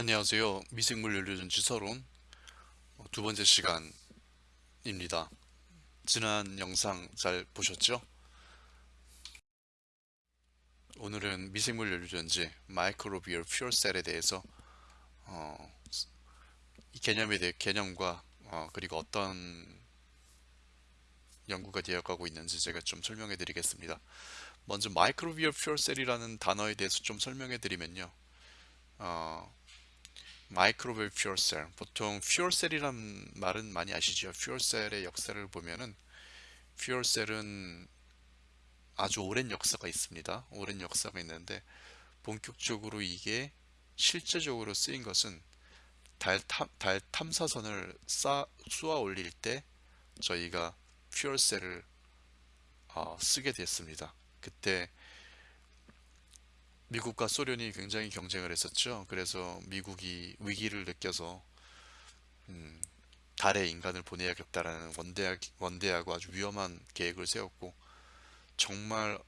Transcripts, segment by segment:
안녕하세요. 미생물 연료전지 서론 어, 두 번째 시간입니다. 지난 영상 잘 보셨죠? 오늘은 미생물 연료전지 microbial fuel cell에 대해서 어, 이 개념에 대해 개념과 어, 그리고 어떤 연구가 되어가고 있는지 제가 좀 설명해 드리겠습니다. 먼저 microbial fuel cell이라는 단어에 대해서 좀 설명해 드리면요. 어, microbial fuel cell. 보통 fuel cell이란 말은 많이 아시죠? fuel cell의 역사를 보면은 fuel cell은 아주 오랜 역사가 있습니다. 오랜 역사가 있는데 본격적으로 이게 실제적으로 쓰인 것은 달, 탐, 달 탐사선을 쌓, 쏘아 올릴 때 저희가 fuel cell을 어, 쓰게 됐습니다. 그때 미국과 소련이 굉장히 경쟁을 했었죠. 그래서 미국이 위기를 느껴서 음, 달에 인간을 보내야겠다라는 원대하, 원대하고 아주 위험한 계획을 세웠고 정말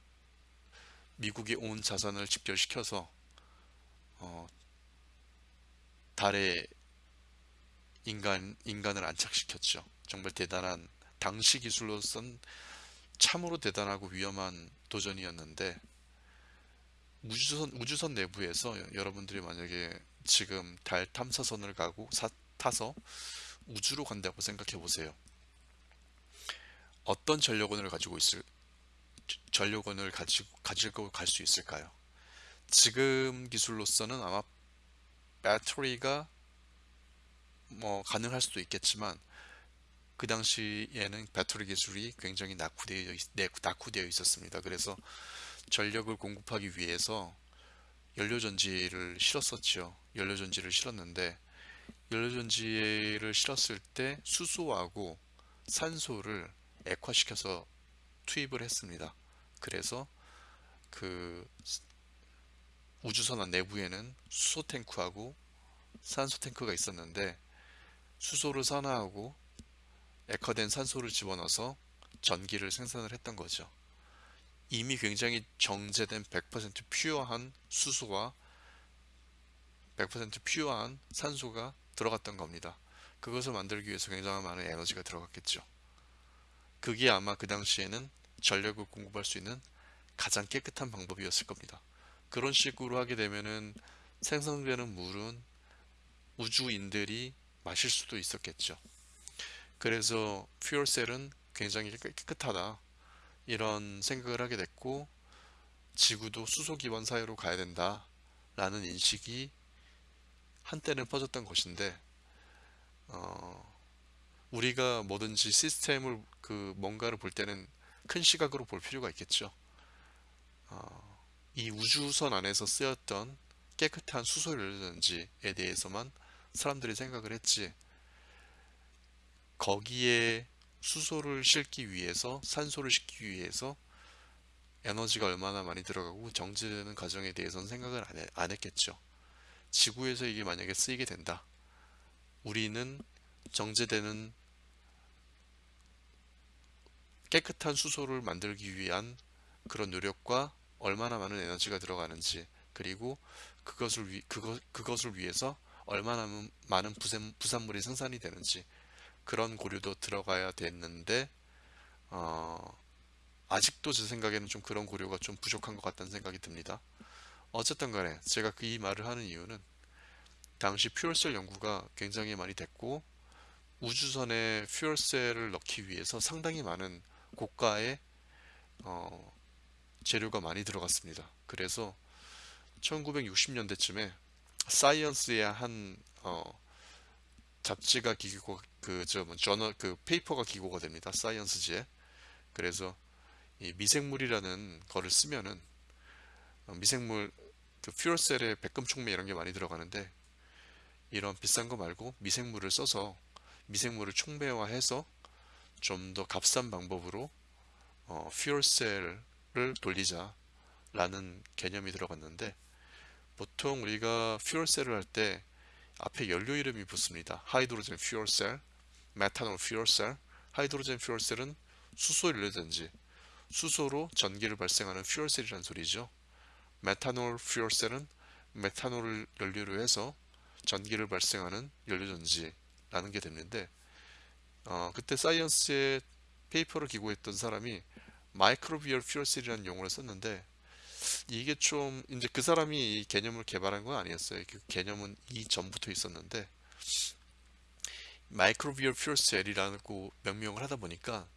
미국의 온 자산을 집결시켜서 어, 달에 인간, 인간을 안착시켰죠. 정말 대단한 당시 기술로선 참으로 대단하고 위험한 도전이었는데 우주선, 우주선 내부에서 여러분들이 만약에 지금 달 탐사선을 가고 사, 타서 우주로 간다고 생각해 보세요. 어떤 전력원을 가지고 있을 전력원을 가지고 가지고 갈 수 있을까요? 지금 기술로서는 아마 배터리가 뭐 가능할 수도 있겠지만 그 당시에는 배터리 기술이 굉장히 낙후되어, 낙후되어 있었습니다. 그래서 전력을 공급하기 위해서 연료전지를 실었었죠. 연료전지를 실었는데 연료전지를 실었을 때 수소하고 산소를 액화시켜서 투입을 했습니다. 그래서 그 우주선 내부에는 수소 탱크하고 산소 탱크가 있었는데 수소를 산화하고 액화된 산소를 집어넣어서 전기를 생산을 했던 거죠. 이미 굉장히 정제된 100% pure한 수소와 100% pure한 산소가 들어갔던 겁니다. 그것을 만들기 위해서 굉장히 많은 에너지가 들어갔겠죠. 그게 아마 그 당시에는 전력을 공급할 수 있는 가장 깨끗한 방법이었을 겁니다. 그런 식으로 하게 되면은 생성되는 물은 우주인들이 마실 수도 있었겠죠. 그래서 퓨얼셀은 굉장히 깨끗하다. 이런 생각을 하게 됐고 지구도 수소 기반 사회로 가야 된다 라는 인식이 한때는 퍼졌던 것인데 어, 우리가 뭐든지 시스템을 그 뭔가를 볼 때는 큰 시각으로 볼 필요가 있겠죠. 어, 이 우주선 안에서 쓰였던 깨끗한 수소라든지에 대해서만 사람들이 생각을 했지 거기에 수소를 싣기 위해서 산소를 싣기 위해서 에너지가 얼마나 많이 들어가고 정지되는 과정에 대해서는 생각을 안, 해, 안 했겠죠. 지구에서 이게 만약에 쓰이게 된다. 우리는 정제되는 깨끗한 수소를 만들기 위한 그런 노력과 얼마나 많은 에너지가 들어가는지 그리고 그것을, 위, 그것, 그것을 위해서 얼마나 많은 부산, 부산물이 생산이 되는지 그런 고려도 들어가야 됐는데 어, 아직도 제 생각에는 좀 그런 고려가 좀 부족한 것 같다는 생각이 듭니다. 어쨌든 간에 제가 그 이 말을 하는 이유는 당시 fuel cell 연구가 굉장히 많이 됐고 우주선에 fuel cell을 넣기 위해서 상당히 많은 고가의 어, 재료가 많이 들어갔습니다. 그래서 1960년대쯤에 사이언스의 한 어, 잡지가 기고 그저 뭐 저널 그 paper가 기고가 됩니다. 사이언스지에. 그래서 이 미생물이라는 거를 쓰면은 어, 미생물 그 퓨얼셀에 백금 촉매 이런 게 많이 들어가는데 이런 비싼 거 말고 미생물을 써서 미생물을 촉매화해서 좀 더 값싼 방법으로 어, 퓨얼셀을 돌리자 라는 개념이 들어갔는데 보통 우리가 퓨얼셀을 할 때 앞에 연료 이름이 붙습니다. 하이드로젠 퓨얼셀, 메탄올 fuel cell, hydrogen fuel cell은 수소 연료든지 수소로 전기를 발생하는 fuel cell이라는 소리죠. 메탄올 fuel cell은 메탄올 연료로 해서 전기를 발생하는 연료전지라는 게 됐는데 어, 그때 사이언스의 paper를 기고했던 사람이 microbial fuel cell이라는 용어를 썼는데 이게 좀 이제 그 사람이 이 개념을 개발한 건 아니었어요. 그 개념은 이전부터 있었는데 microbial fuel cell이라고 명명을 하다 보니까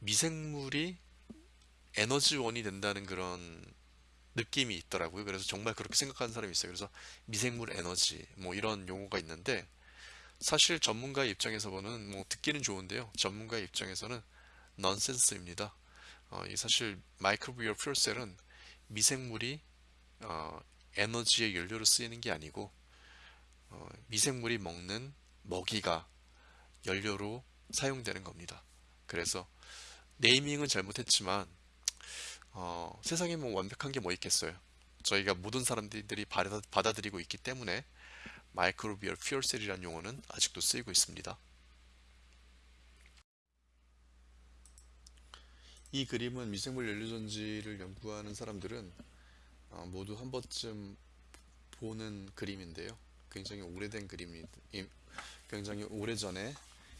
미생물이 에너지원이 된다는 그런 느낌이 있더라고요. 그래서 정말 그렇게 생각하는 사람이 있어요. 그래서 미생물 에너지 뭐 이런 용어가 있는데 사실 전문가 입장에서 보는 뭐 듣기는 좋은데요. 전문가 입장에서는 넌센스입니다. 어, 이 사실 microbial fuel cell은 미생물이 어, 에너지의 연료로 쓰이는 게 아니고 어, 미생물이 먹는 먹이가 연료로 사용되는 겁니다. 그래서 네이밍은 잘못했지만 어, 세상에 뭐 완벽한 게 뭐 있겠어요. 저희가 모든 사람들이 받아, 받아들이고 있기 때문에 마이크로비얼 퓨얼셀이라는 용어는 아직도 쓰이고 있습니다. 이 그림은 미생물 연료전지를 연구하는 사람들은 어, 모두 한 번쯤 보는 그림인데요. 굉장히 오래된 그림이 굉장히 오래전에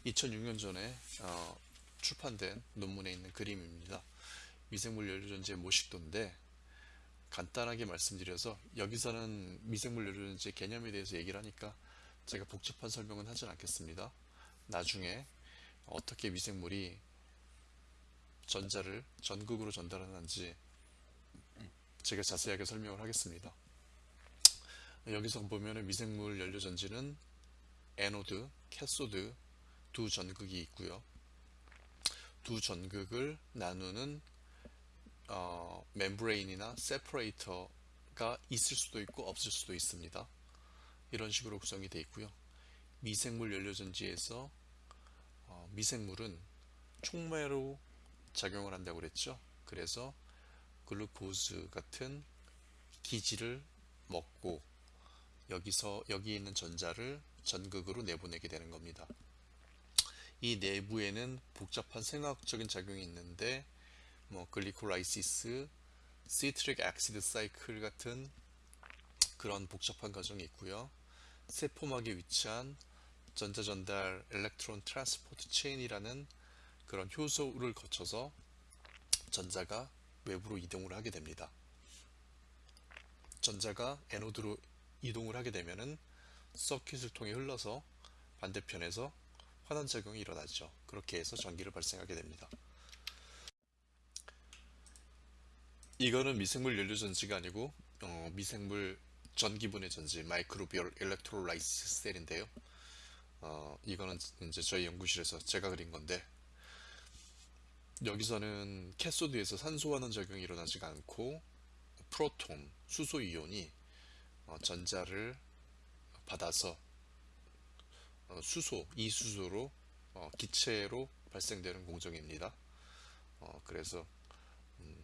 2006년 전에 어, 출판된 논문에 있는 그림입니다. 미생물 연료전지의 모식도인데 간단하게 말씀드려서 여기서는 미생물 연료전지 개념에 대해서 얘기를 하니까 제가 복잡한 설명은 하진 않겠습니다. 나중에 어떻게 미생물이 전자를 전극으로 전달하는지 제가 자세하게 설명을 하겠습니다. 여기서 보면 미생물 연료전지는 anode, cathode 두 전극이 있고요. 두 전극을 나누는 어, membrane이나 separator가 있을 수도 있고 없을 수도 있습니다. 이런 식으로 구성이 되어 있고요. 미생물 연료전지에서 어, 미생물은 촉매로 작용을 한다고 그랬죠. 그래서 glucose 같은 기질을 먹고 여기서 여기 있는 전자를 전극으로 내보내게 되는 겁니다. 이 내부에는 복잡한 생화학적인 작용이 있는데 뭐 glycolysis, citric acid cycle 같은 그런 복잡한 과정이 있고요. 세포막에 위치한 전자전달 electron transport chain이라는 그런 효소를 거쳐서 전자가 외부로 이동을 하게 됩니다. 전자가 anode로 이동을 하게 되면은 circuit을 통해 흘러서 반대편에서 환원작용이 일어나죠. 그렇게 해서 전기를 발생하게 됩니다. 이거는 미생물 연료 전지가 아니고 어, 미생물 전기분해 전지 microbial electrolysis cell인데요. 어, 이거는 이제 저희 연구실에서 제가 그린 건데 여기서는 cathode에서 산소환원 작용이 일어나지가 않고 proton, 수소 이온이 어, 전자를 받아서 어, 수소, 이수소로 어, 기체로 발생되는 공정입니다. 그래서 음,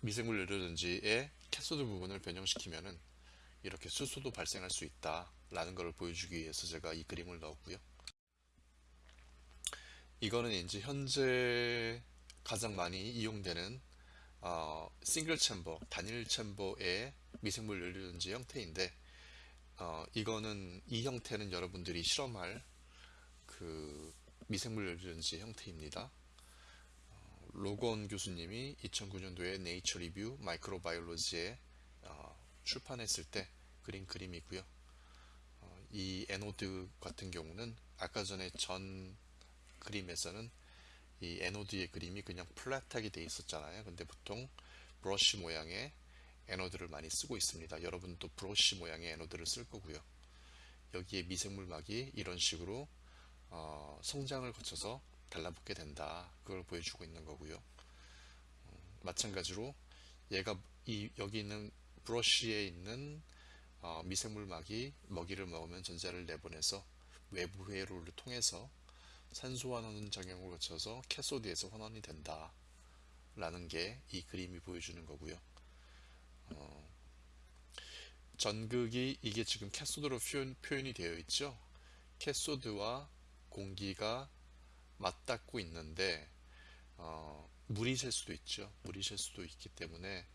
미생물 연료전지의 cathode 부분을 변형시키면은 이렇게 수소도 발생할 수 있다 라는 것을 보여주기 위해서 제가 이 그림을 넣었고요. 이거는 이제 현재 가장 많이 이용되는 어, single chamber, 단일 챔버의 미생물 연료전지 형태인데 어, 이거는 이 형태는 여러분들이 실험할 그 미생물 연료전지 형태입니다. 어, 로건 교수님이 2009년도에 Nature Reviews Microbiology에 어, 출판했을 때 그린 그림이고요. 어, 이 anode 같은 경우는 아까 전에 전 그림에서는 이 anode의 그림이 그냥 flat하게 돼 있었잖아요. 근데 보통 브러쉬 모양의 anode를 많이 쓰고 있습니다. 여러분도 브러쉬 모양의 anode를 쓸 거고요. 여기에 미생물막이 이런 식으로 어, 성장을 거쳐서 달라붙게 된다. 그걸 보여주고 있는 거고요. 어, 마찬가지로 얘가 이 여기 있는 브러쉬에 있는 어, 미생물막이 먹이를 먹으면 전자를 내보내서 외부 회로를 통해서 산소 환원 작용을 거쳐서 캐소드에서 환원이 된다 라는 게 이 그림이 보여주는 거고요. 어, 전극이 이게 지금 cathode로 표현, 표현이 되어 있죠? cathode와 공기가 맞닿고 있는데 어, 물이 셀 수도 있죠. 물이 셀 수도 있기 때문에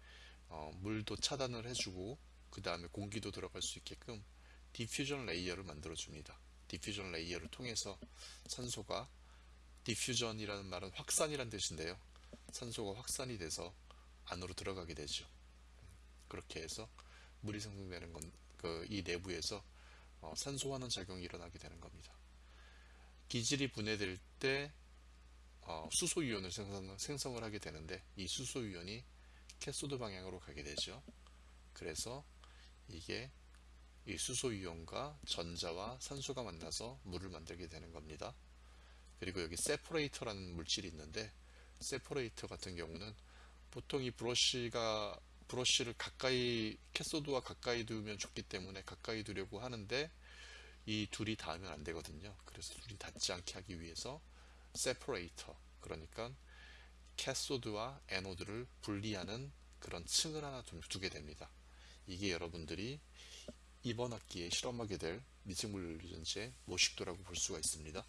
어, 물도 차단을 해주고 그 다음에 공기도 들어갈 수 있게끔 diffusion layer를 만들어 줍니다. diffusion layer를 통해서 산소가 diffusion이라는 말은 확산이란 뜻인데요. 산소가 확산이 돼서 안으로 들어가게 되죠. 그렇게 해서 물이 생성되는 건 그 이 내부에서 어, 산소 환원하는 작용이 일어나게 되는 겁니다. 기질이 분해될 때 어, 수소이온을 생성, 생성을 하게 되는데 이 수소이온이 cathode 방향으로 가게 되죠. 그래서 이게 이 수소이온과 전자와 산소가 만나서 물을 만들게 되는 겁니다. 그리고 여기 separator라는 물질이 있는데 separator 같은 경우는 보통 이 브러쉬가 브러쉬를 가까이 cathode와 가까이 두면 좋기 때문에 가까이 두려고 하는데 이 둘이 닿으면 안 되거든요. 그래서 둘이 닿지 않게 하기 위해서 separator 그러니까 cathode와 anode를 분리하는 그런 층을 하나 두게 됩니다. 이게 여러분들이 이번 학기에 실험하게 될 미생물 연료전지 모식도라고 볼 수가 있습니다.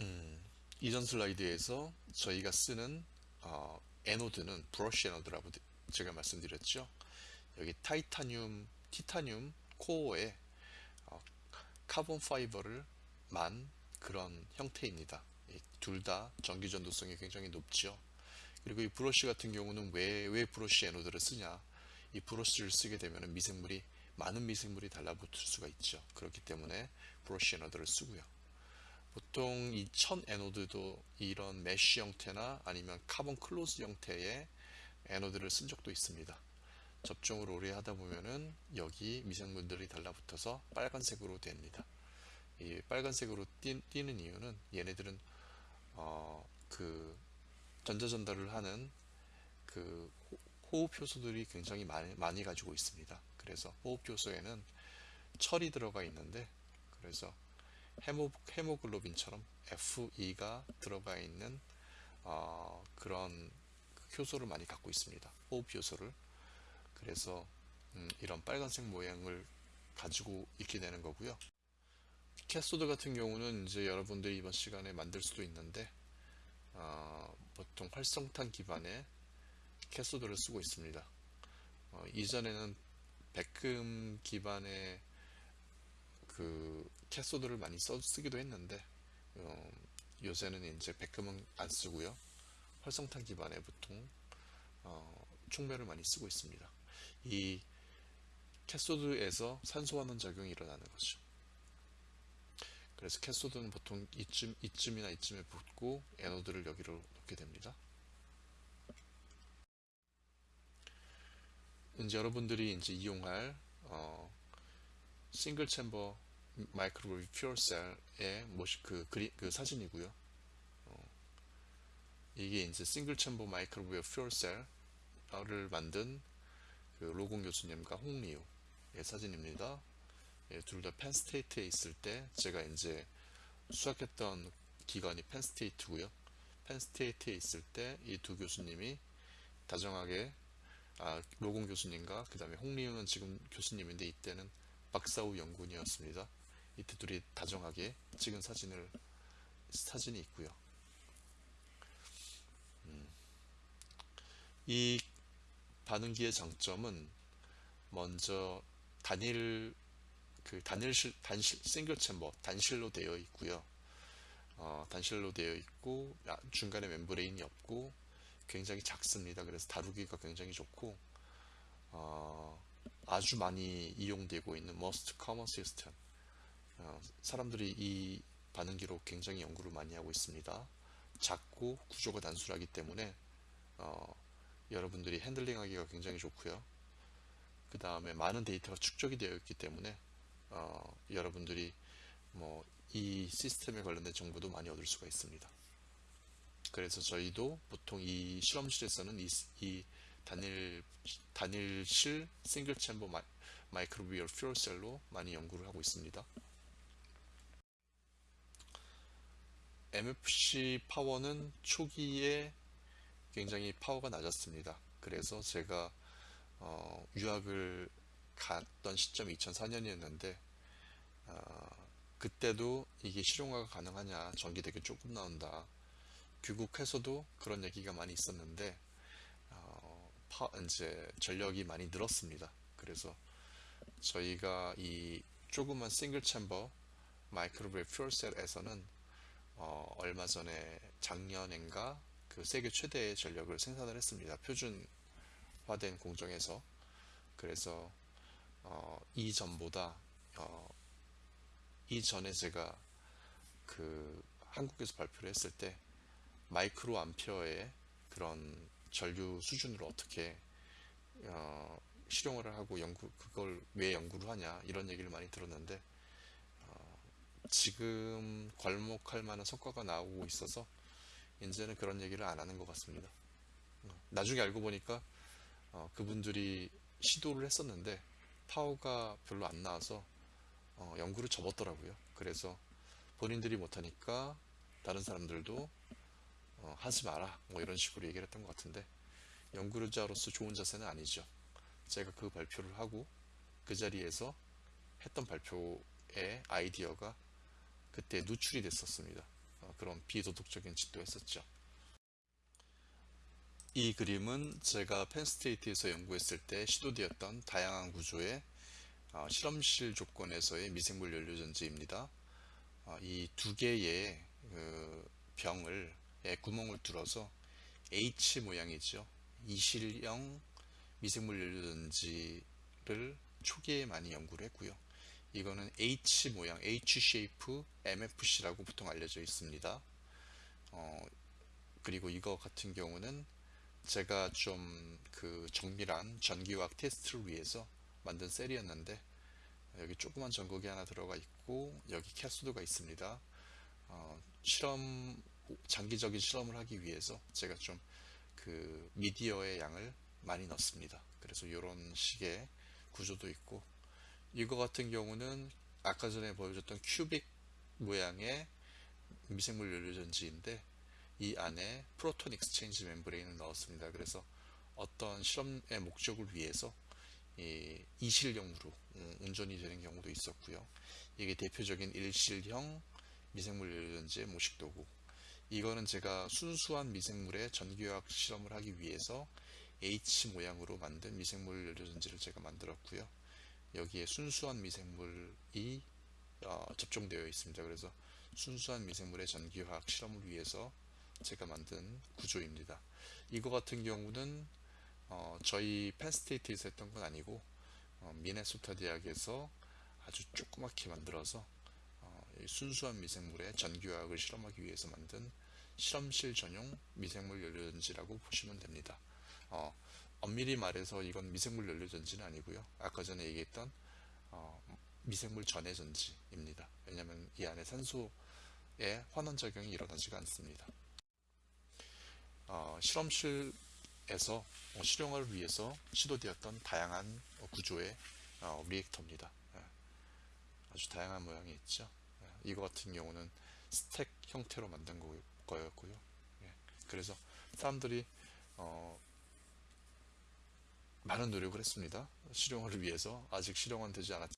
음, 이전 슬라이드에서 저희가 쓰는 어, anode는 브러쉬 anode라고 제가 말씀드렸죠. 여기 타이타늄, 티타늄 코어에 어, carbon fiber를 만 그런 형태입니다. 둘 다 전기 전도성이 굉장히 높죠. 그리고 이 브러쉬 같은 경우는 왜, 왜 브러쉬 anode를 쓰냐? 이 브러쉬를 쓰게 되면 미생물이 많은 미생물이 달라붙을 수가 있죠. 그렇기 때문에 브러쉬 anode를 쓰고요. 보통 이 천 anode도 이런 mesh 형태나 아니면 carbon cloth 형태의 anode를 쓴 적도 있습니다. 접종을 오래 하다 보면은 여기 미생물들이 달라붙어서 빨간색으로 됩니다. 이 빨간색으로 띄, 는 이유는 얘네들은 어, 그 전자 전달을 하는 그 호흡 효소들이 굉장히 많이, 많이 가지고 있습니다. 그래서 호흡 효소에는 철이 들어가 있는데 그래서 헤모, 헤모글로빈처럼 Fe가 들어가 있는 어, 그런 효소를 많이 갖고 있습니다. 호흡 효소를 그래서 음, 이런 빨간색 모양을 가지고 있게 되는 거고요. cathode 같은 경우는 이제 여러분들이 이번 시간에 만들 수도 있는데 어, 보통 활성탄 기반의 cathode를 쓰고 있습니다. 어, 이전에는 백금 기반의 그 캐소드를 많이 써 쓰기도 했는데 어, 요새는 이제 백금은 안 쓰고요. 활성탄 기반의 보통 어, 촉매를 많이 쓰고 있습니다. 이 캐소드에서 산소화하는 작용이 일어나는 거죠. 그래서 캐소드는 보통 이쯤, 이쯤이나 이쯤에 붙고 애노드를 여기로 놓게 됩니다. 이제 여러분들이 이제 이용할 어, single chamber microbial fuel cell의 그, 그리, 그 사진이고요. 어, 이게 이제 single chamber microbial fuel cell을 만든 그 Logan 교수님과 Hong Liu의 사진입니다. 예, 둘다 Penn State에 있을 때 제가 이제 수학했던 기관이 Penn State고요. Penn State에 있을 때 이 두 교수님이 다정하게 아, 로공 교수님과 그 다음에 홍리우는 지금 교수님인데 이때는 박사후 연구원이었습니다. 이때 둘이 다정하게 찍은 사진을 사진이 있고요. 음. 이 반응기의 장점은 먼저 단일 그 단일실 단실 싱글 챔버 단실로 되어 있고요. 어, 단실로 되어 있고 중간에 멤브레인이 없고 굉장히 작습니다. 그래서 다루기가 굉장히 좋고 어, 아주 많이 이용되고 있는 most common system 어, 사람들이 이 반응기로 굉장히 연구를 많이 하고 있습니다. 작고 구조가 단순하기 때문에 어, 여러분들이 핸들링하기가 굉장히 좋고요. 그 다음에 많은 데이터가 축적이 되어 있기 때문에 어, 여러분들이 뭐 이 시스템에 관련된 정보도 많이 얻을 수가 있습니다. 그래서 저희도 보통 이 실험실에서는 이, 이 단일 단일실 single chamber 마이, microbial fuel cell로 많이 연구를 하고 있습니다. MFC 파워는 초기에 굉장히 파워가 낮았습니다. 그래서 제가 어, 유학을 갔던 시점이 2004년이었는데 어, 그때도 이게 실용화가 가능하냐 전기 되게 조금 나온다 귀국해서도 그런 얘기가 많이 있었는데 어, 파, 이제 전력이 많이 늘었습니다 그래서 저희가 이 조그만 싱글 챔버 마이크로브레 퓨얼셀에서는 어, 얼마 전에 작년인가 그 세계 최대의 전력을 생산을 했습니다. 표준화된 공정에서 그래서 어, 이전보다 어, 이전에 제가 그 한국에서 발표를 했을 때 마이크로 암페어의 그런 전류 수준으로 어떻게 어, 실용을 하고 연구 그걸 왜 연구를 하냐 이런 얘기를 많이 들었는데 어, 지금 괄목할 만한 성과가 나오고 있어서 이제는 그런 얘기를 안 하는 것 같습니다. 어, 나중에 알고 보니까 어, 그분들이 시도를 했었는데 파워가 별로 안 나와서 어, 연구를 접었더라고요. 그래서 본인들이 못하니까 다른 사람들도 어, 하지 마라 뭐 이런 식으로 얘기를 했던 것 같은데 연구자로서 좋은 자세는 아니죠. 제가 그 발표를 하고 그 자리에서 했던 발표의 아이디어가 그때 누출이 됐었습니다. 어, 그런 비도덕적인 짓도 했었죠. 이 그림은 제가 펜스테이트에서 연구했을 때 시도되었던 다양한 구조의 어, 실험실 조건에서의 미생물 연료전지입니다. 어, 이두 개의 그 병을 에 구멍을 뚫어서 H 모양이죠. 이실형 미생물 연료전지를 초기에 많이 연구를 했고요. 이거는 H 모양, H shape MFC라고 보통 알려져 있습니다. 어, 그리고 이거 같은 경우는 제가 좀 그 정밀한 전기화학 테스트를 위해서 만든 셀이었는데 여기 조그만 전극이 하나 들어가 있고 여기 캐소드가 있습니다. 어, 실험 장기적인 실험을 하기 위해서 제가 좀 그 미디어의 양을 많이 넣습니다. 그래서 이런 식의 구조도 있고 이거 같은 경우는 아까 전에 보여줬던 cubic 모양의 미생물 연료전지인데 이 안에 proton exchange membrane을 넣었습니다. 그래서 어떤 실험의 목적을 위해서 이 이실형으로 음, 운전이 되는 경우도 있었고요. 이게 대표적인 일실형 미생물 연료전지의 모식도고 이거는 제가 순수한 미생물의 전기화학 실험을 하기 위해서 H 모양으로 만든 미생물 연료전지를 제가 만들었고요. 여기에 순수한 미생물이 어, 접종되어 있습니다. 그래서 순수한 미생물의 전기화학 실험을 위해서 제가 만든 구조입니다. 이거 같은 경우는 어, 저희 펜스테이트에서 했던 건 아니고 어, 미네소타 대학에서 아주 조그맣게 만들어서 순수한 미생물의 전기화학을 실험하기 위해서 만든 실험실 전용 미생물 연료전지라고 보시면 됩니다. 어, 엄밀히 말해서 이건 미생물 연료전지는 아니고요. 아까 전에 얘기했던 어, 미생물 전해 전지입니다. 왜냐하면 이 안에 산소의 환원 작용이 일어나지가 않습니다. 어, 실험실에서 어, 실용화를 위해서 시도되었던 다양한 구조의 어, 리액터입니다. 예. 아주 다양한 모양이 있죠. 이거 같은 경우는 스택 형태로 만든 거 였고요. 예. 그래서 사람들이 어 많은 노력을 했습니다. 실용화를 위해서 아직 실용화는 되지 않았지만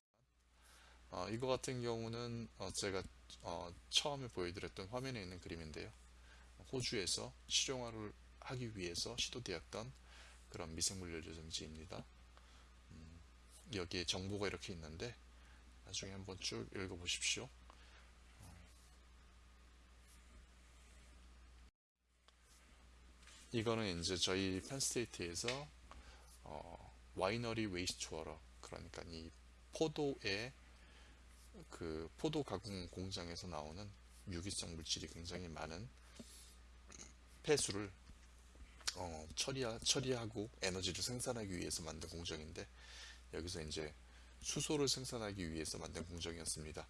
어 이거 같은 경우는 어 제가 어 처음에 보여드렸던 화면에 있는 그림인데요. 호주에서 실용화를 하기 위해서 시도되었던 그런 미생물 연료전지입니다. 음, 여기에 정보가 이렇게 있는데 나중에 한번 쭉 읽어보십시오. 이거는 이제 저희 Penn State에서 어, winery wastewater 그러니까 이 포도의 그 포도 가공 공장에서 나오는 유기성 물질이 굉장히 많은 폐수를 어, 처리하, 처리하고 에너지를 생산하기 위해서 만든 공정인데 여기서 이제 수소를 생산하기 위해서 만든 공정이었습니다.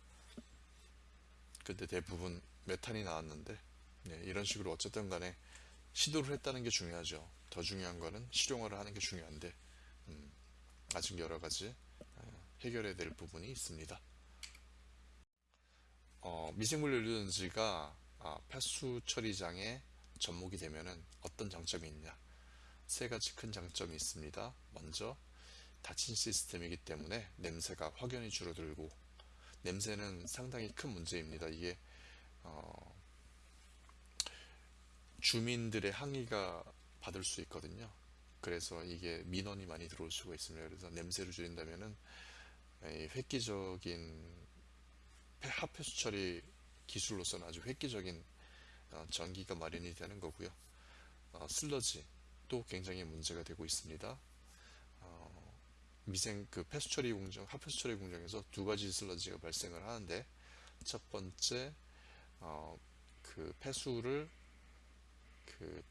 근데 대부분 메탄이 나왔는데 네, 이런 식으로 어쨌든 간에 시도를 했다는 게 중요하죠. 더 중요한 거는 실용화를 하는 게 중요한데 음, 아직 여러 가지 어, 해결해야 될 부분이 있습니다. 어, 미생물 연료전지가 아, 폐수 처리장에 접목이 되면 어떤 장점이 있냐 세 가지 큰 장점이 있습니다. 먼저 닫힌 시스템이기 때문에 냄새가 확연히 줄어들고 냄새는 상당히 큰 문제입니다. 이게 어, 주민들의 항의가 받을 수 있거든요. 그래서 이게 민원이 많이 들어올 수가 있습니다. 그래서 냄새를 줄인다면은 이 획기적인 폐- 합폐수 처리 기술로서는 아주 획기적인 어, 전기가 마련이 되는 거고요. 어, 슬러지도 굉장히 문제가 되고 있습니다. 어, 미생 그 폐수 처리 공정, 합폐수 처리 공정에서 두 가지 슬러지가 발생을 하는데 첫 번째 어, 그 폐수를 그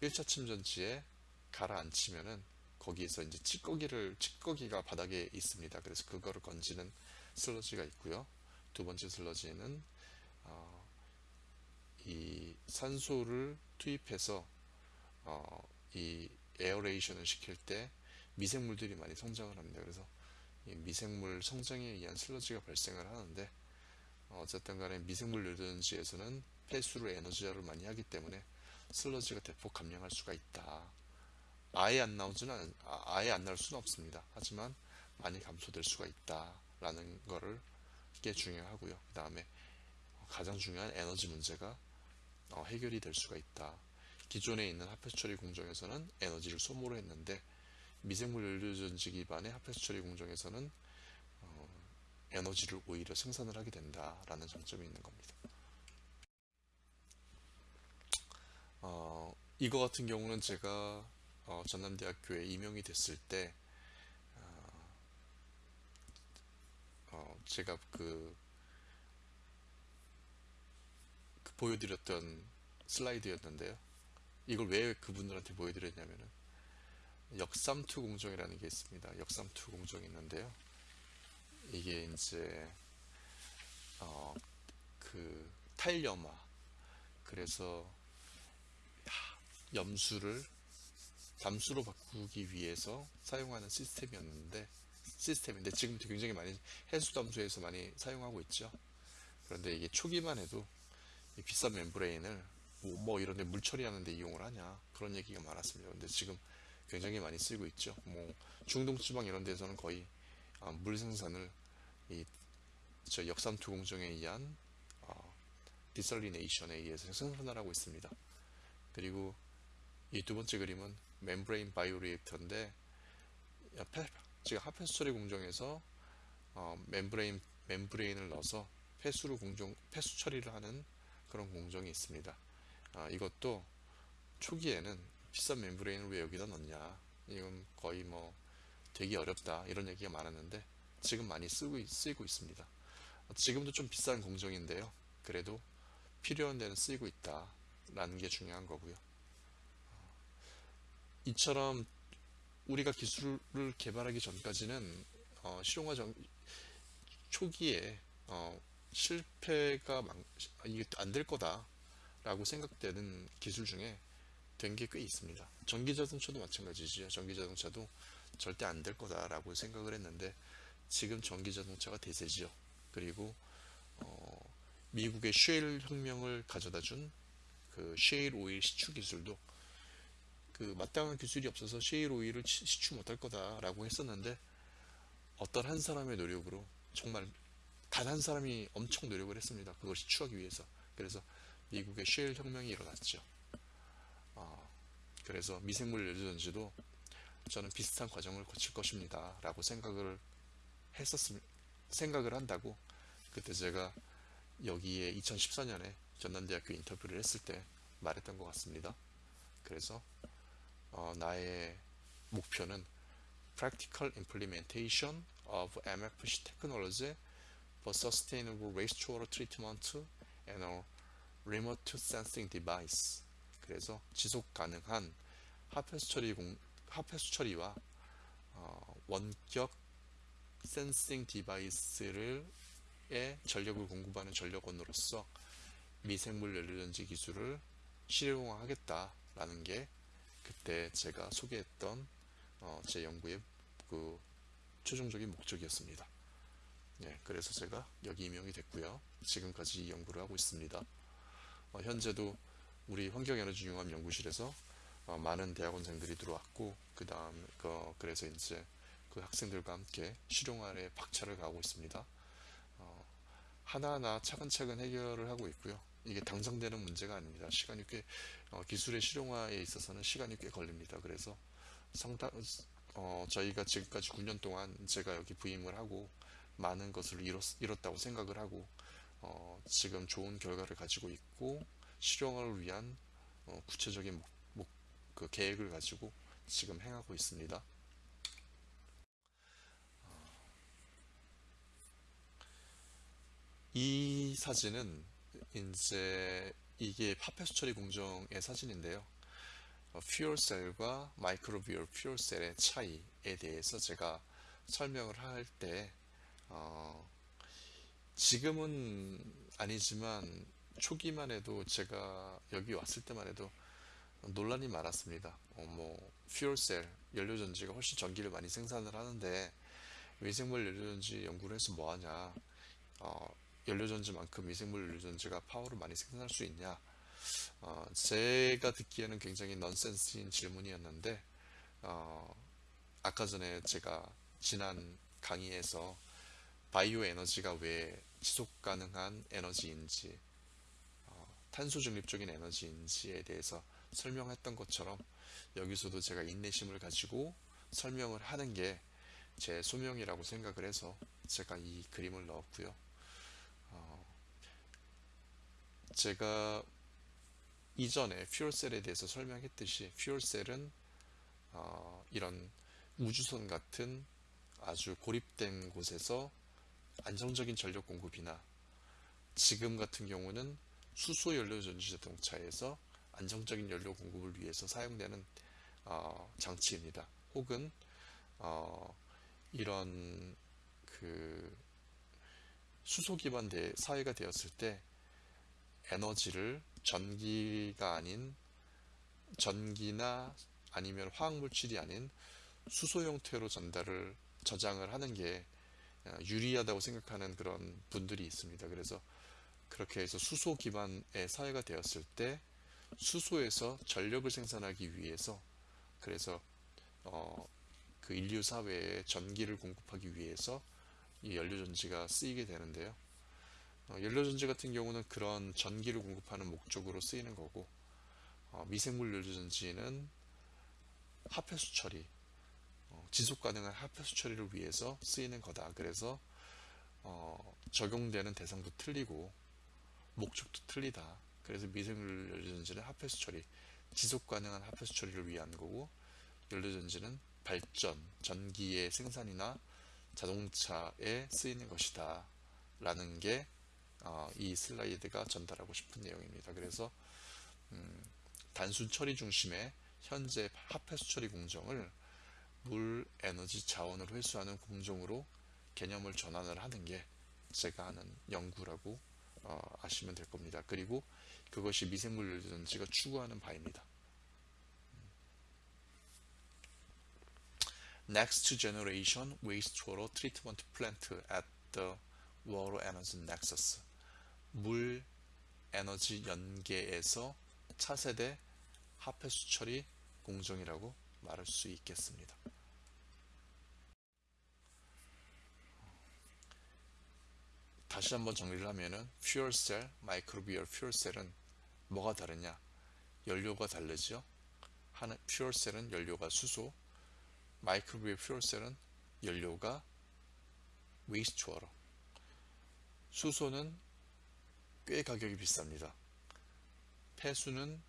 1차 침전지에 가라앉히면은 거기에서 이제 찌꺼기를 찌꺼기가 바닥에 있습니다. 그래서 그거를 건지는 슬러지가 있고요. 두 번째 슬러지는 어, 이 산소를 투입해서 어, 이 aeration을 시킬 때 미생물들이 많이 성장을 합니다. 그래서 이 미생물 성장에 의한 슬러지가 발생을 하는데 어, 어쨌든 간에 미생물 연료전지에서는 폐수로 에너지화를 많이 하기 때문에 슬러지가 대폭 감량할 수가 있다. 아예 안 나오지는 않, 아, 아예 안 나올 수는 없습니다. 하지만 많이 감소될 수가 있다라는 거를 게 중요하고요. 그 다음에 가장 중요한 에너지 문제가 어, 해결이 될 수가 있다. 기존에 있는 합폐수 처리 공정에서는 에너지를 소모를 했는데 미생물 연료전지 기반의 합폐수 처리 공정에서는 어, 에너지를 오히려 생산을 하게 된다라는 장점이 있는 겁니다. 어, 이거 같은 경우는 제가 어, 전남대학교에 임용이 됐을 때 어, 어, 제가 그, 그 보여드렸던 슬라이드였는데요. 이걸 왜 그분들한테 보여드렸냐면은 역삼투 공정이라는 게 있습니다. 역삼투 공정이 있는데요. 이게 이제 어, 그 탈염화 그래서 염수를 담수로 바꾸기 위해서 사용하는 시스템이었는데 시스템인데 지금도 굉장히 많이 해수 담수에서 많이 사용하고 있죠. 그런데 이게 초기만 해도 이 비싼 멤브레인을 뭐, 뭐 이런 데 물 처리하는데 이용을 하냐 그런 얘기가 많았습니다. 근데 지금 굉장히 많이 쓰이고 있죠. 뭐 중동 지방 이런 데서는 거의 아, 물 생산을 이 저 역삼투 공정에 의한 어, desalination에 의해서 생산을 하고 있습니다. 그리고 이 두 번째 그림은 membrane bioreactor인데 지금 하폐수 처리 공정에서 어, membrane membrane을 넣어서 폐수로 공정 폐수 처리를 하는 그런 공정이 있습니다. 아, 이것도 초기에는 비싼 membrane을 왜 여기다 넣냐 이건 거의 뭐 되기 어렵다 이런 얘기가 많았는데 지금 많이 쓰고 있- 쓰이고 있습니다. 지금도 좀 비싼 공정인데요. 그래도 필요한 데는 쓰이고 있다라는 게 중요한 거고요. 이처럼 우리가 기술을 개발하기 전까지는 어, 실용화 전 초기에 어, 실패가 많- 이게 안 될 거다 라고 생각되는 기술 중에 된 게 꽤 있습니다. 전기 자동차도 마찬가지죠. 전기 자동차도 절대 안 될 거다 라고 생각을 했는데 지금 전기 자동차가 대세지요. 그리고 어, 미국의 쉐일 혁명을 가져다 준 그 쉐일 오일 시추 기술도 그 마땅한 기술이 없어서 쉐일 오일을 치- 시추 못할 거다라고 했었는데 어떤 한 사람의 노력으로 정말 단 한 사람이 엄청 노력을 했습니다. 그걸 시추하기 위해서. 그래서 미국의 쉐일 혁명이 일어났죠. 어, 그래서 미생물 연료전지도 저는 비슷한 과정을 거칠 것입니다. 라고 생각을 했었습 생각을 한다고 그때 제가 여기에 2014년에 전남대학교 인터뷰를 했을 때 말했던 것 같습니다. 그래서 어, 나의 목표는 Practical Implementation of MFC Technology for Sustainable Wastewater Treatment and a Remote Sensing Device 그래서 지속 가능한 하폐수 처리 공, 하폐수 처리와 어, 원격 센싱 디바이스를 에 전력을 공급하는 전력원으로서 미생물 연료전지 기술을 실용화하겠다라는 게 그때 제가 소개했던 어, 제 연구의 그 최종적인 목적이었습니다. 예, 그래서 제가 여기 임용이 됐고요. 지금까지 이 연구를 하고 있습니다. 어, 현재도 우리 환경에너지융합 연구실에서 어, 많은 대학원생들이 들어왔고 그 다음 그, 그래서 이제 그 학생들과 함께 실용화에 박차를 가하고 있습니다. 어, 하나하나 차근차근 해결을 하고 있고요. 이게 당장 되는 문제가 아닙니다. 시간이 꽤 어, 기술의 실용화에 있어서는 시간이 꽤 걸립니다. 그래서 상당 어, 저희가 지금까지 9년 동안 제가 여기 부임을 하고 많은 것을 이뤘, 이뤘다고 생각을 하고 어, 지금 좋은 결과를 가지고 있고 실용화를 위한 어, 구체적인 목, 목, 그 계획을 가지고 지금 행하고 있습니다. 이 사진은 이제 이게 파페스 처리 공정의 사진인데요. 어, 퓨얼셀과 마이크로비얼 퓨얼셀의 차이에 대해서 제가 설명을 할때 어, 지금은 아니지만 초기만 해도 제가 여기 왔을 때만 해도 논란이 많았습니다. 어, 뭐 fuel cell 연료전지가 훨씬 전기를 많이 생산을 하는데 미생물 연료전지 연구를 해서 뭐하냐 어, 연료전지만큼 미생물 연료전지가 파워를 많이 생산할 수 있냐 어, 제가 듣기에는 굉장히 넌센스인 질문이었는데 어, 아까 전에 제가 지난 강의에서 바이오 에너지가 왜 지속 가능한 에너지인지 어, 탄소 중립적인 에너지인지에 대해서 설명했던 것처럼 여기서도 제가 인내심을 가지고 설명을 하는 게 제 소명이라고 생각을 해서 제가 이 그림을 넣었고요. 어, 제가 이전에 퓨얼셀에 대해서 설명했듯이 퓨얼셀은 어, 이런 우주선 같은 아주 고립된 곳에서 안정적인 전력 공급이나 지금 같은 경우는 수소 연료 전지 자동차에서 안정적인 연료 공급을 위해서 사용되는 어, 장치입니다. 혹은 어, 이런 그 수소 기반 대, 사회가 되었을 때 에너지를 전기가 아닌 전기나 아니면 화학물질이 아닌 수소 형태로 전달을 저장을 하는 게 유리하다고 생각하는 그런 분들이 있습니다. 그래서 그렇게 해서 수소 기반의 사회가 되었을 때 수소에서 전력을 생산하기 위해서 그래서 어, 그 인류 사회에 전기를 공급하기 위해서 이 연료전지가 쓰이게 되는데요. 어, 연료전지 같은 경우는 그런 전기를 공급하는 목적으로 쓰이는 거고 어, 미생물 연료전지는 합폐수 처리 어, 지속 가능한 합폐수 처리를 위해서 쓰이는 거다. 그래서 어, 적용되는 대상도 틀리고 목적도 틀리다. 그래서 미생물 연료전지는 합폐수 처리, 지속 가능한 합폐수 처리를 위한 거고 연료전지는 발전, 전기의 생산이나 자동차에 쓰이는 것이다. 라는 게 어, 이 슬라이드가 전달하고 싶은 내용입니다. 그래서 음, 단순 처리 중심의 현재 합폐수 처리 공정을 물, 에너지, 자원을 회수하는 공정으로 개념을 전환을 하는 게 제가 하는 연구라고 어, 아시면 될 겁니다. 그리고 그것이 미생물 연료전지가 추구하는 바입니다. Next Generation Wastewater Treatment Plant at the Water Energy Nexus 물 에너지 연계에서 차세대 합폐수 처리 공정이라고 말할 수 있겠습니다. 다시 한번 정리를 하면은 fuel cell, microbial fuel cell은 뭐가 다르냐? 연료가 다르죠. 하는 fuel cell은 연료가 수소, microbial fuel cell은 연료가 wastewater. 수소는 꽤 가격이 비쌉니다. 폐수는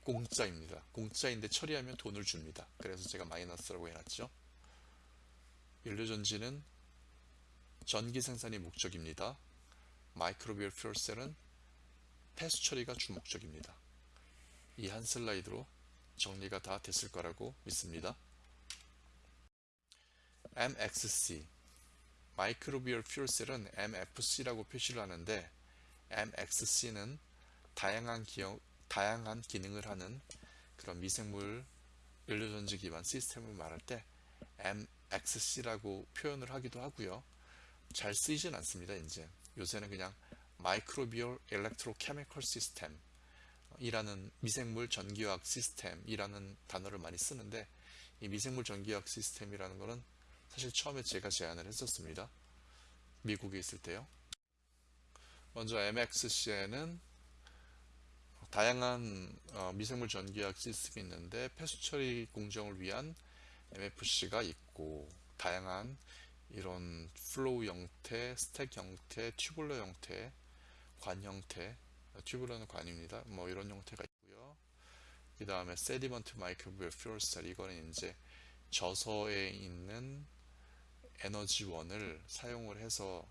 공짜입니다. 공짜인데 처리하면 돈을 줍니다. 그래서 제가 마이너스라고 해놨죠. 연료전지는 전기 생산이 목적입니다. microbial fuel cell은 폐수 처리가 주목적입니다. 이 한 슬라이드로 정리가 다 됐을 거라고 믿습니다. MXC microbial fuel cell은 MFC라고 표시를 하는데 MXC는 다양한 기억, 다양한 기능을 하는 그런 미생물 연료전지 기반 시스템을 말할 때 MXC라고 표현을 하기도 하고요. 잘 쓰이진 않습니다. 이제 요새는 그냥 마이크로비얼 엘렉트로케미컬 시스템 이라는 미생물 전기화학 시스템이라는 단어를 많이 쓰는데 이 미생물 전기화학 시스템이라는 것은 사실 처음에 제가 제안을 했었습니다. 미국에 있을 때요. 먼저 MXC에는 다양한 어, 미생물 전기화학 시스템이 있는데 폐수 처리 공정을 위한 MFC가 있고 다양한 이런 flow 형태, stack 형태, tubular 형태, 관 형태, tubular는 관입니다. 뭐 이런 형태가 있고요. 그 다음에 sediment microbial fuel cell 이거는 이제 저서에 있는 에너지원을 사용을 해서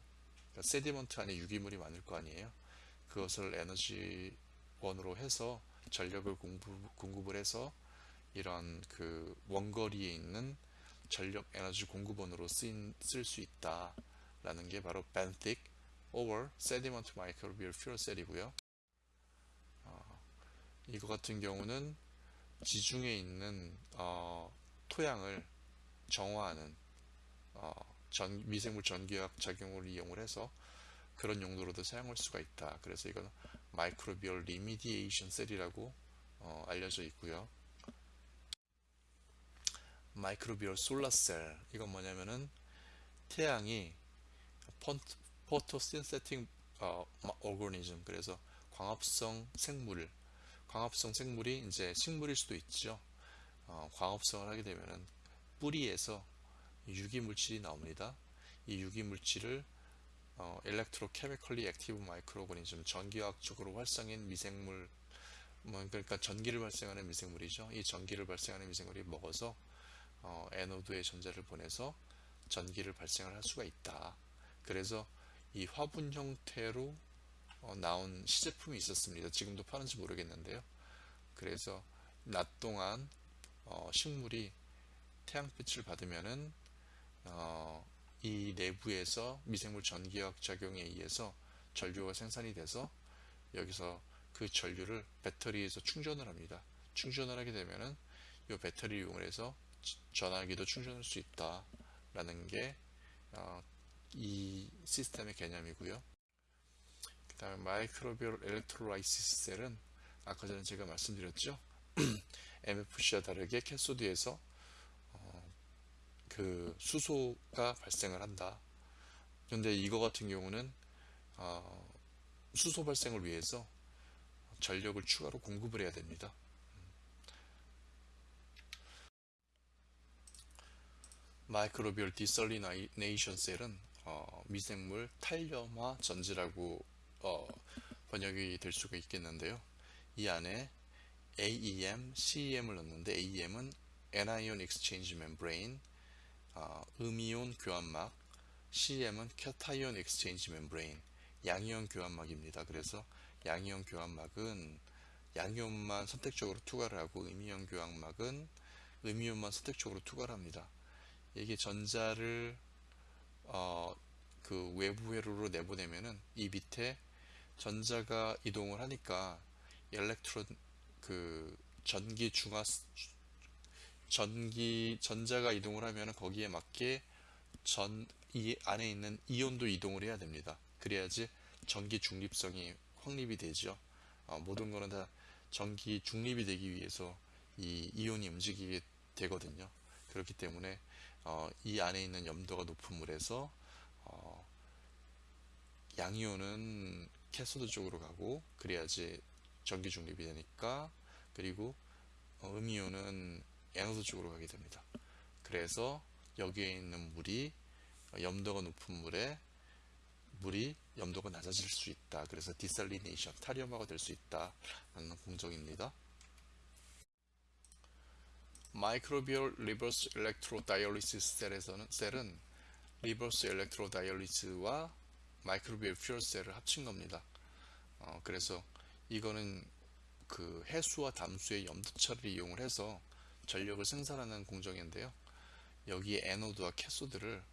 그러니까 세디먼트 안에 유기물이 많을 거 아니에요. 그것을 에너지원으로 해서 전력을 공급, 공급을 해서 이런 그 원거리에 있는 전력 에너지 공급원으로 쓸 수 있다 라는 게 바로 benthic or sediment microbial fuel cell이고요 어, 이거 같은 경우는 지중해 있는 어, 토양을 정화하는 어, 전, 미생물 전기화학 작용을 이용을 해서 그런 용도로도 사용할 수가 있다. 그래서 이건 microbial remediation cell이라고 어, 알려져 있고요. microbial solar cell 이건 뭐냐면은 태양이 photosynthetic 어, organism 그래서 광합성 생물. 광합성 생물이 이제 식물일 수도 있죠. 어, 광합성을 하게 되면은 뿌리에서 유기물질이 나옵니다 이 유기물질을 어, electrochemically active microorganism 전기화학적으로 활성인 미생물 뭐 그러니까 전기를 발생하는 미생물이죠 이 전기를 발생하는 미생물이 먹어서 어, anode에 전자를 보내서 전기를 발생을 할 수가 있다. 그래서 이 화분 형태로 어, 나온 시제품이 있었습니다. 지금도 파는지 모르겠는데요. 그래서 낮 동안 어, 식물이 태양빛을 받으면은 어, 이 내부에서 미생물 전기학 작용에 의해서 전류가 생산이 돼서 여기서 그 전류를 배터리에서 충전을 합니다. 충전을 하게 되면은 이 배터리 이용을 해서 전화기도 충전할 수 있다 라는 게이 어, 시스템의 개념이고요 그 다음에 microbial electrolysis cell은 아까 전에 제가 말씀드렸죠 MFC와 다르게 cathode에서 어, 그 수소가 발생을 한다. 근데 이거 같은 경우는 어, 수소 발생을 위해서 전력을 추가로 공급을 해야 됩니다. microbial desalination cell은 어, 미생물 탈염화 전지라고 어, 번역이 될 수가 있겠는데요. 이 안에 AEM, CEM을 넣는데 AEM은 Anion Exchange Membrane, 어, 음이온 교환막, CEM은 Cation Exchange Membrane, 양이온 교환막입니다. 그래서 양이온 교환막은 양이온만 선택적으로 투과를 하고 음이온 교환막은 음이온만 선택적으로 투과를 합니다. 이게 전자를 어, 그 외부 회로로 내보내면은 이 밑에 전자가 이동을 하니까 엘렉트론 그 전기 중화 전기 전자가 이동을 하면은 거기에 맞게 전 이 안에 있는 이온도 이동을 해야 됩니다. 그래야지 전기 중립성이 확립이 되죠. 어, 모든 거는 다 전기 중립이 되기 위해서 이 이온이 움직이게 되거든요. 그렇기 때문에 어, 이 안에 있는 염도가 높은 물에서 어, 양이온은 cathode 쪽으로 가고 그래야지 전기 중립이 되니까 그리고 어, 음이온은 anode 쪽으로 가게 됩니다. 그래서 여기에 있는 물이 염도가 높은 물에 물이 염도가 낮아질 수 있다. 그래서 desalination, 탈염화가 될 수 있다. 라는 공정입니다. microbial reverse electrodialysis cell에서는 cell은 reverse electrodialysis와 microbial fuel cell을 합친 겁니다. 어, 그래서 이거는 그 해수와 담수의 염도 차를 이용을 해서 전력을 생산하는 공정인데요. 여기에 에노드와 캐소드를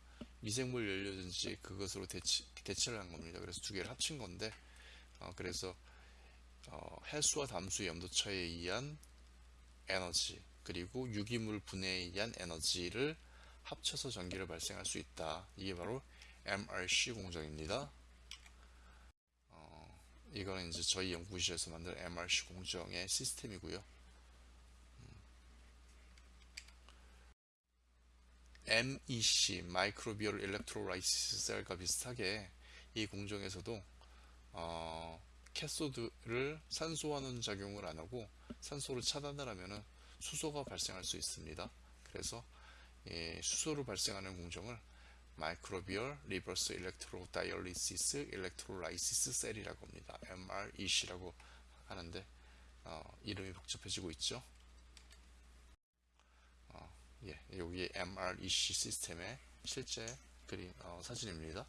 미생물 연료든지 그것으로 대치, 대체를 한 겁니다. 그래서 두 개를 합친 건데 어, 그래서 어, 해수와 담수의 염도 차에 의한 에너지 그리고 유기물 분해에 의한 에너지를 합쳐서 전기를 발생할 수 있다. 이게 바로 MRC 공정입니다. 어, 이거는 이제 저희 연구실에서 만든 MRC 공정의 시스템이고요. MEC, microbial electrolysis cell과 비슷하게 이 공정에서도 어, cathode를 산소화하는 작용을 안 하고 산소를 차단을 하면은 수소가 발생할 수 있습니다. 그래서 예, 수소로 발생하는 공정을 microbial reverse electrodialysis electrolysis cell이라고 합니다. MREC라고 하는데 어, 이름이 복잡해지고 있죠. 어, 예, 여기 MREC 시스템의 실제 그림 어, 사진입니다.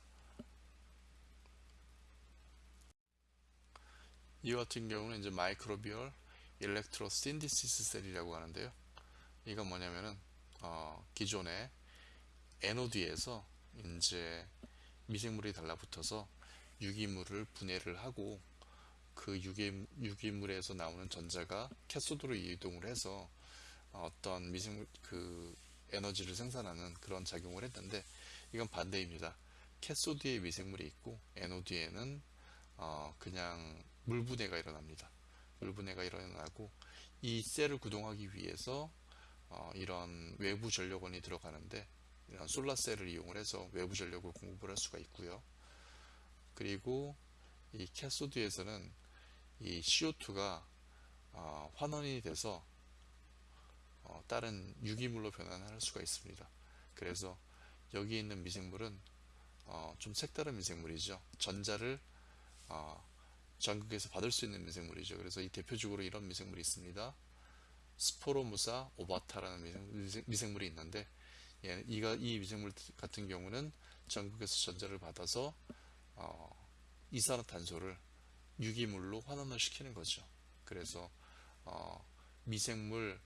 이 같은 경우는 이제 microbial electrosynthesis cell이라고 하는데요. 이건 뭐냐면은 어, 기존의 anode에서 이제 미생물이 달라붙어서 유기물을 분해를 하고 그 유기, 유기물에서 나오는 전자가 cathode로 이동을 해서 어떤 미생물 그 에너지를 생산하는 그런 작용을 했는데 이건 반대입니다. 캐소드에 미생물이 있고 에노드에는 어 그냥 물 분해가 일어납니다. 물 분해가 일어나고 이 셀을 구동하기 위해서 어 이런 외부 전력원이 들어가는데 이런 솔라셀을 이용을 해서 외부 전력을 공급을 할 수가 있고요. 그리고 이 캐소드에서는 이 CO2가 어, 환원이 돼서 어, 다른 유기물로 변환할 수가 있습니다. 그래서 여기 있는 미생물은 어, 좀 색다른 미생물이죠. 전자를 어, 전극에서 받을 수 있는 미생물이죠. 그래서 이 대표적으로 이런 미생물이 있습니다. 스포로무사 오바타라는 미생, 물이 있는데 예, 이가 이 미생물 같은 경우는 전극에서 전자를 받아서 어, 이산화탄소를 유기물로 환원을 시키는 거죠. 그래서 어, 미생물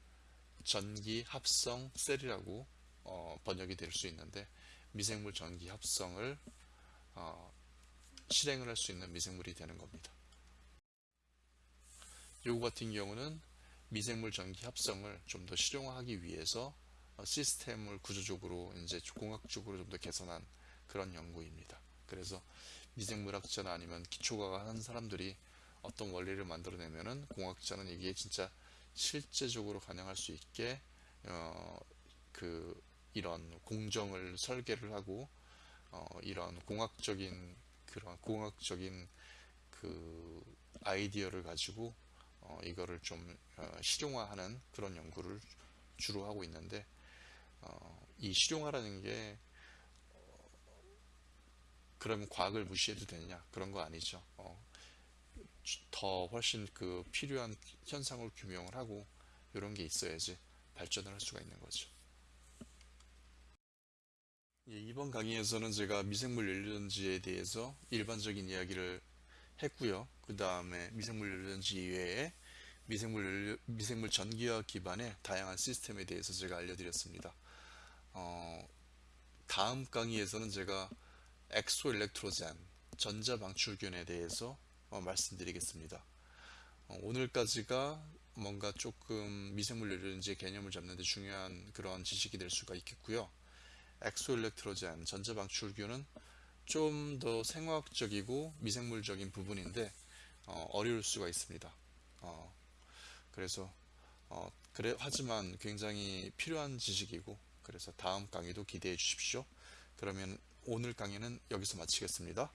전기 합성 셀이라고 어, 번역이 될 수 있는데 미생물 전기 합성을 어, 실행을 할 수 있는 미생물이 되는 겁니다. 요거 같은 경우는 미생물 전기 합성을 좀 더 실용화하기 위해서 어, 시스템을 구조적으로 이제 공학적으로 좀 더 개선한 그런 연구입니다. 그래서 미생물학자나 아니면 기초과학 하는 사람들이 어떤 원리를 만들어내면은 공학자는 이게 진짜 실제적으로 가능할 수 있게 어, 그 이런 공정을 설계를 하고 어, 이런 공학적인 그런 공학적인 그 아이디어를 가지고 어, 이거를 좀 어, 실용화하는 그런 연구를 주로 하고 있는데 어, 이 실용화라는 게 그러면 과학을 무시해도 되느냐 그런 거 아니죠. 어, 더 훨씬 그 필요한 현상을 규명을 하고 이런 게 있어야지 발전을 할 수가 있는 거죠. 예, 이번 강의에서는 제가 미생물 연료전지에 대해서 일반적인 이야기를 했고요. 그 다음에 미생물 연료전지 이외에 미생물, 연료, 미생물 전기화학 기반의 다양한 시스템에 대해서 제가 알려드렸습니다. 어, 다음 강의에서는 제가 exoelectrogen 전자방출균에 대해서 어, 말씀드리겠습니다. 어, 오늘까지가 뭔가 조금 미생물 연료전지 개념을 잡는 데 중요한 그런 지식이 될 수가 있겠고요. exoelectrogen 전자방출균은 좀 더 생화학적이고 미생물적인 부분인데 어, 려울 수가 있습니다. 어, 그래서 어, 그래 하지만 굉장히 필요한 지식이고 그래서 다음 강의도 기대해 주십시오. 그러면 오늘 강의는 여기서 마치겠습니다.